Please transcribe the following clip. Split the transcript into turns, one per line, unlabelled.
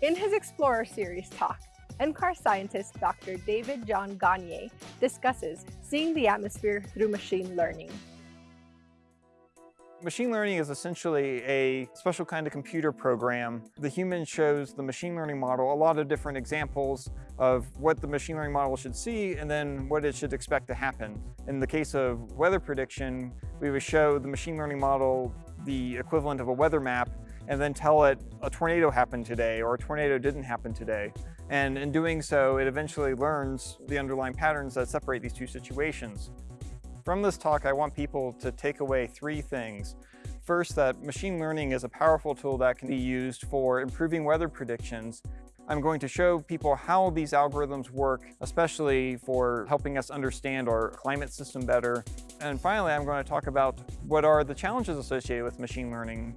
In his Explorer Series talk, NCAR scientist Dr. David John Gagne discusses seeing the atmosphere through machine learning.
Machine learning is essentially a special kind of computer program. The human shows the machine learning model a lot of different examples of what the machine learning model should see and then what it should expect to happen. In the case of weather prediction, we would show the machine learning model the equivalent of a weather map and then tell it a tornado happened today or a tornado didn't happen today. And in doing so, it eventually learns the underlying patterns that separate these two situations. From this talk, I want people to take away three things. First, that machine learning is a powerful tool that can be used for improving weather predictions. I'm going to show people how these algorithms work, especially for helping us understand our climate system better. And finally, I'm going to talk about what are the challenges associated with machine learning.